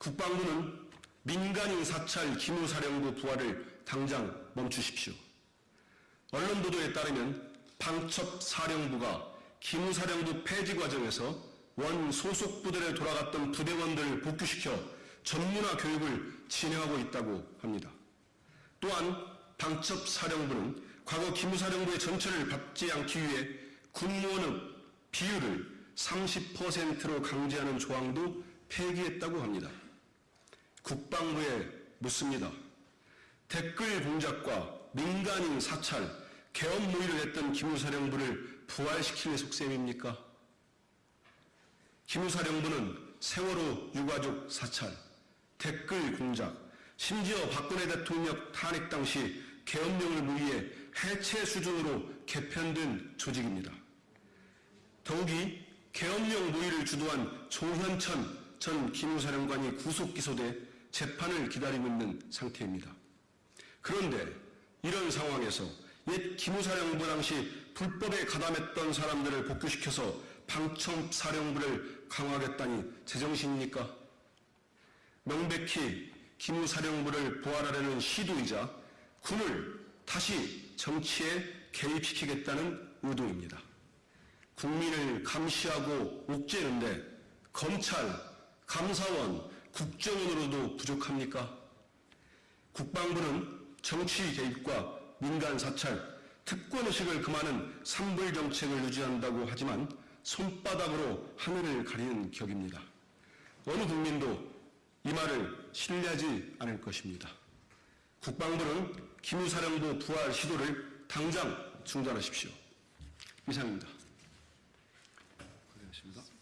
국방부는 민간인 사찰 기무사령부 부활을 당장 멈추십시오. 언론 보도에 따르면 방첩사령부가 기무사령부 폐지 과정에서 원 소속 부대에 돌아갔던 부대원들을 복귀시켜 전문화 교육을 진행하고 있다고 합니다. 또한 방첩사령부는 과거 기무사령부의 전체를 받지 않기 위해 군무원의 비율을 30%로 강제하는 조항도 폐기했다고 합니다. 국방부에 묻습니다. 댓글 공작과 민간인 사찰, 개업 모의를 했던 기무사령부를 부활시킬 속셈입니까? 기무사령부는 세월호 유가족 사찰, 댓글 공작, 심지어 박근혜 대통령 탄핵 당시 계엄령을 무리해 해체 수준으로 개편된 조직입니다. 더욱이 계엄령 모의를 주도한 조현천 전 기무사령관이 구속 기소돼 재판을 기다리고 있는 상태입니다. 그런데 이런 상황에서 옛 기무사령부 당시 불법에 가담했던 사람들을 복귀시켜서 방청사령부를 강화하겠다니 제정신입니까? 명백히 기무사령부를 부활하려는 시도이자 군을 다시 정치에 개입시키겠다는 의도입니다. 국민을 감시하고 옥죄는데 검찰, 감사원, 국정원으로도 부족합니까? 국방부는 정치 개입과 민간 사찰, 특권의식을 금하는 산불 정책을 유지한다고 하지만 손바닥으로 하늘을 가리는 격입니다. 어느 국민도 이 말을 신뢰하지 않을 것입니다. 국방부는 기무사령부 부활 시도를 당장 중단하십시오. 이상입니다. 고생하셨습니다.